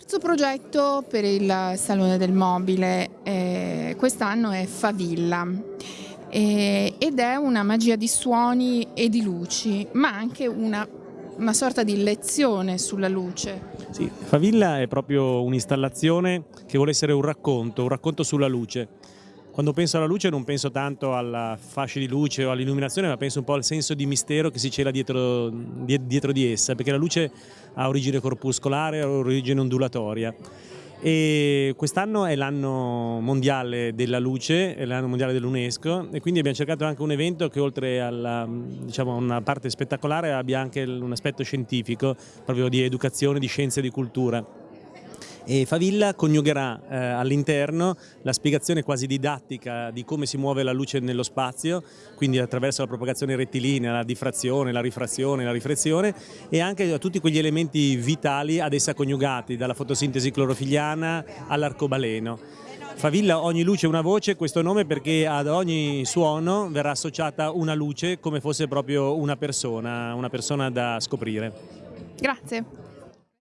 terzo progetto per il Salone del Mobile eh, quest'anno è Favilla eh, ed è una magia di suoni e di luci, ma anche una, una sorta di lezione sulla luce. Sì, Favilla è proprio un'installazione che vuole essere un racconto, un racconto sulla luce. Quando penso alla luce non penso tanto alla fascia di luce o all'illuminazione, ma penso un po' al senso di mistero che si cela dietro, dietro di essa, perché la luce ha origine corpuscolare, ha origine ondulatoria. E quest'anno è l'anno mondiale della luce, è l'anno mondiale dell'UNESCO e quindi abbiamo cercato anche un evento che oltre a diciamo, una parte spettacolare abbia anche un aspetto scientifico, proprio di educazione, di scienza e di cultura e Favilla coniugherà eh, all'interno la spiegazione quasi didattica di come si muove la luce nello spazio, quindi attraverso la propagazione rettilinea, la diffrazione, la rifrazione, la riflessione e anche tutti quegli elementi vitali ad essa coniugati, dalla fotosintesi clorofiliana all'arcobaleno. Favilla ogni luce una voce, questo nome perché ad ogni suono verrà associata una luce come fosse proprio una persona, una persona da scoprire. Grazie.